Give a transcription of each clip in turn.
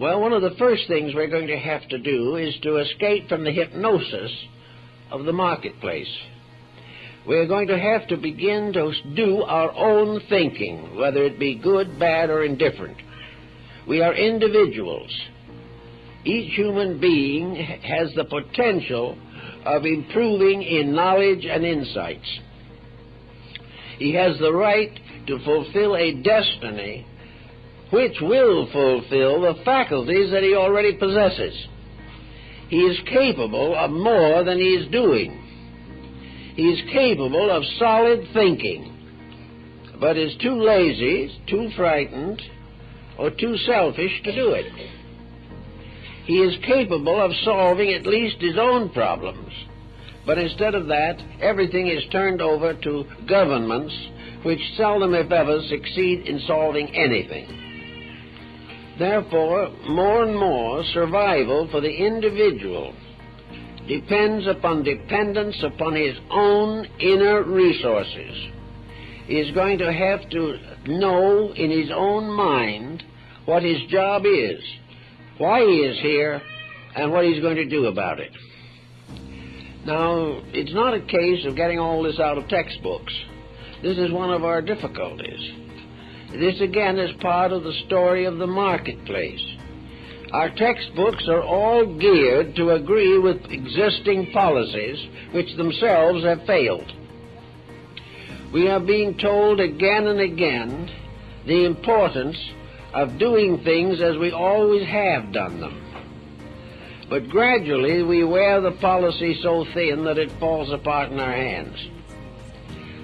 Well, one of the first things we're going to have to do is to escape from the hypnosis of the marketplace. We're going to have to begin to do our own thinking, whether it be good, bad, or indifferent. We are individuals. Each human being has the potential of improving in knowledge and insights. He has the right to fulfill a destiny which will fulfill the faculties that he already possesses. He is capable of more than he is doing. He is capable of solid thinking, but is too lazy, too frightened, or too selfish to do it. He is capable of solving at least his own problems, but instead of that, everything is turned over to governments which seldom, if ever, succeed in solving anything. Therefore, more and more survival for the individual depends upon dependence upon his own inner resources. He is going to have to know in his own mind what his job is, why he is here, and what he's going to do about it. Now, it's not a case of getting all this out of textbooks. This is one of our difficulties. This again is part of the story of the marketplace. Our textbooks are all geared to agree with existing policies which themselves have failed. We are being told again and again the importance of doing things as we always have done them. But gradually we wear the policy so thin that it falls apart in our hands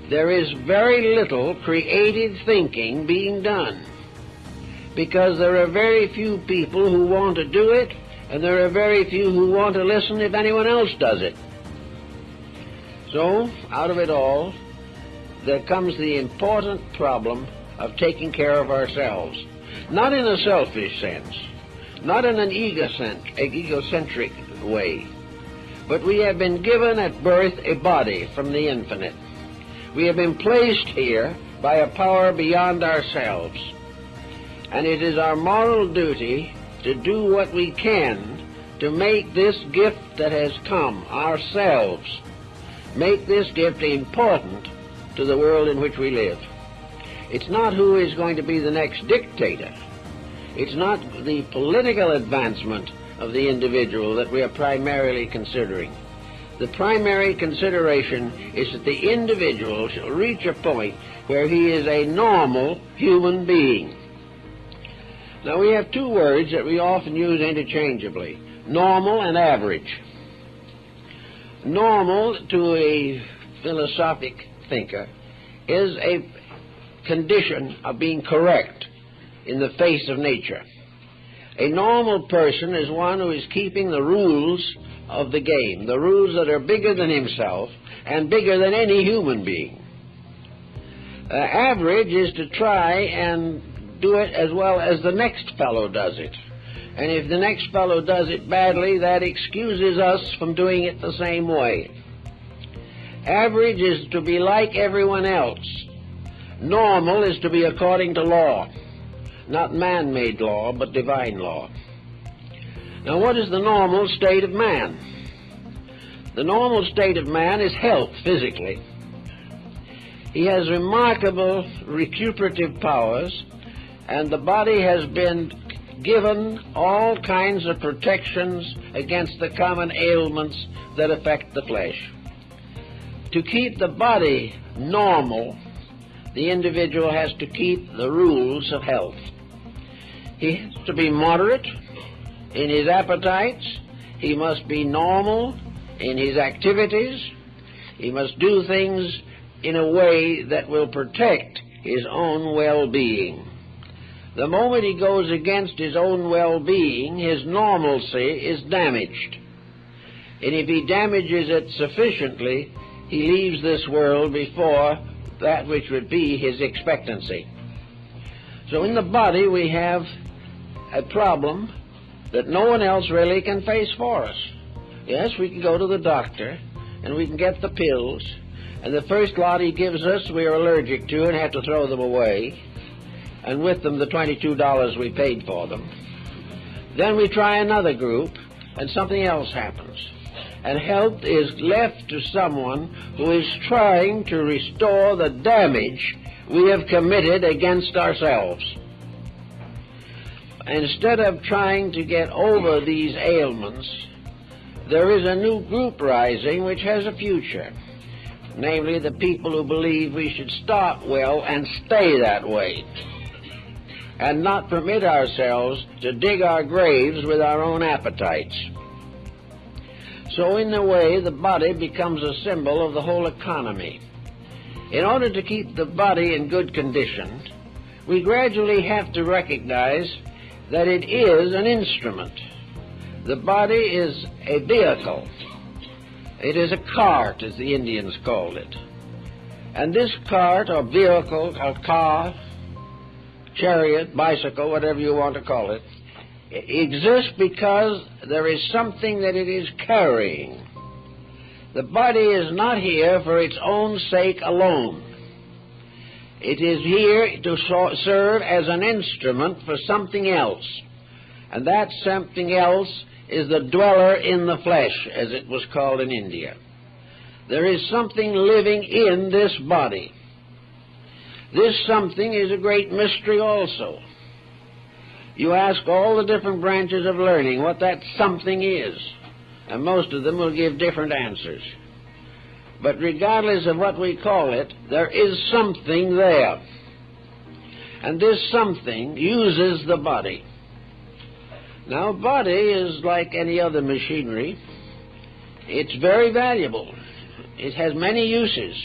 there is very little creative thinking being done because there are very few people who want to do it and there are very few who want to listen if anyone else does it. So, out of it all, there comes the important problem of taking care of ourselves. Not in a selfish sense, not in an egocentric way, but we have been given at birth a body from the infinite. We have been placed here by a power beyond ourselves. And it is our moral duty to do what we can to make this gift that has come, ourselves, make this gift important to the world in which we live. It's not who is going to be the next dictator. It's not the political advancement of the individual that we are primarily considering the primary consideration is that the individual shall reach a point where he is a normal human being. Now we have two words that we often use interchangeably, normal and average. Normal to a philosophic thinker is a condition of being correct in the face of nature. A normal person is one who is keeping the rules of the game, the rules that are bigger than himself and bigger than any human being. Uh, average is to try and do it as well as the next fellow does it. And if the next fellow does it badly, that excuses us from doing it the same way. Average is to be like everyone else. Normal is to be according to law. Not man made law, but divine law. Now, what is the normal state of man? The normal state of man is health physically. He has remarkable recuperative powers, and the body has been given all kinds of protections against the common ailments that affect the flesh. To keep the body normal, the individual has to keep the rules of health. He has to be moderate in his appetites. He must be normal in his activities. He must do things in a way that will protect his own well-being. The moment he goes against his own well-being, his normalcy is damaged. And if he damages it sufficiently, he leaves this world before that which would be his expectancy. So in the body we have a problem that no one else really can face for us. Yes, we can go to the doctor and we can get the pills, and the first lot he gives us we are allergic to and have to throw them away, and with them the $22 we paid for them. Then we try another group, and something else happens. And help is left to someone who is trying to restore the damage we have committed against ourselves. Instead of trying to get over these ailments, there is a new group rising which has a future. Namely, the people who believe we should start well and stay that way. And not permit ourselves to dig our graves with our own appetites. So, in a way, the body becomes a symbol of the whole economy. In order to keep the body in good condition, we gradually have to recognize that it is an instrument. The body is a vehicle. It is a cart, as the Indians called it. And this cart, or vehicle, or car, chariot, bicycle, whatever you want to call it, exists because there is something that it is carrying. The body is not here for its own sake alone. It is here to serve as an instrument for something else. And that something else is the dweller in the flesh, as it was called in India. There is something living in this body. This something is a great mystery also. You ask all the different branches of learning what that something is, and most of them will give different answers. But regardless of what we call it, there is something there. And this something uses the body. Now, body is like any other machinery. It's very valuable. It has many uses.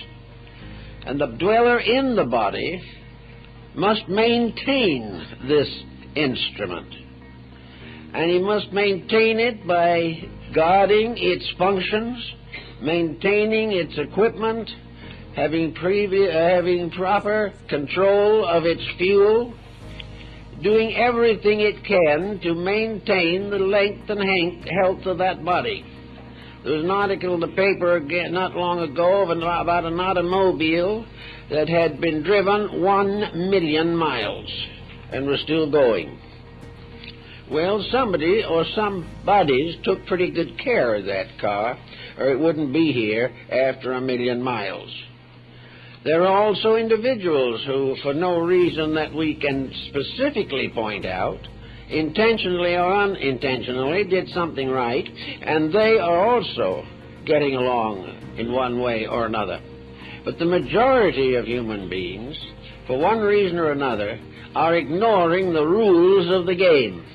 And the dweller in the body must maintain this instrument. And he must maintain it by guarding its functions, maintaining its equipment, having, uh, having proper control of its fuel, doing everything it can to maintain the length and health of that body. There was an article in the paper not long ago about an automobile that had been driven one million miles and was still going. Well, somebody or some bodies took pretty good care of that car, or it wouldn't be here after a million miles. There are also individuals who, for no reason that we can specifically point out, intentionally or unintentionally did something right, and they are also getting along in one way or another. But the majority of human beings, for one reason or another, are ignoring the rules of the game.